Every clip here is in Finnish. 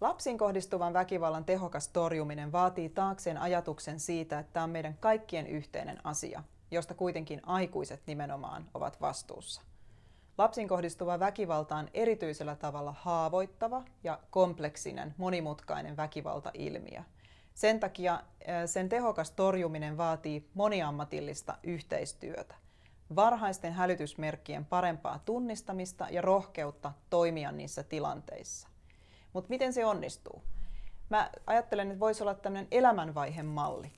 Lapsiin kohdistuvan väkivallan tehokas torjuminen vaatii taakseen ajatuksen siitä, että tämä on meidän kaikkien yhteinen asia, josta kuitenkin aikuiset nimenomaan ovat vastuussa. Lapsiin kohdistuva väkivalta on erityisellä tavalla haavoittava ja kompleksinen, monimutkainen väkivaltailmiö. Sen takia sen tehokas torjuminen vaatii moniammatillista yhteistyötä, varhaisten hälytysmerkkien parempaa tunnistamista ja rohkeutta toimia niissä tilanteissa. Mutta miten se onnistuu? Mä ajattelen, että voisi olla tämmöinen elämänvaiheen malli,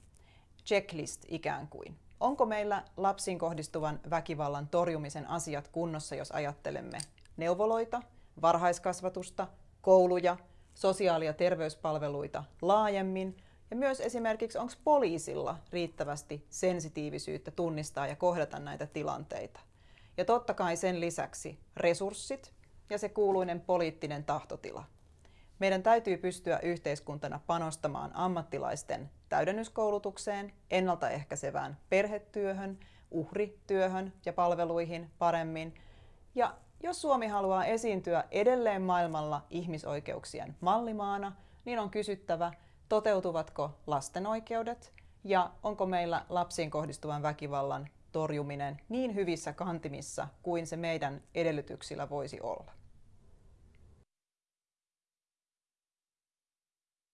checklist ikään kuin. Onko meillä lapsiin kohdistuvan väkivallan torjumisen asiat kunnossa, jos ajattelemme neuvoloita, varhaiskasvatusta, kouluja, sosiaali- ja terveyspalveluita laajemmin, ja myös esimerkiksi onko poliisilla riittävästi sensitiivisyyttä tunnistaa ja kohdata näitä tilanteita. Ja totta kai sen lisäksi resurssit ja se kuuluinen poliittinen tahtotila. Meidän täytyy pystyä yhteiskuntana panostamaan ammattilaisten täydennyskoulutukseen, ennaltaehkäisevään perhetyöhön, uhrityöhön ja palveluihin paremmin. Ja jos Suomi haluaa esiintyä edelleen maailmalla ihmisoikeuksien mallimaana, niin on kysyttävä, toteutuvatko lasten oikeudet ja onko meillä lapsiin kohdistuvan väkivallan torjuminen niin hyvissä kantimissa kuin se meidän edellytyksillä voisi olla.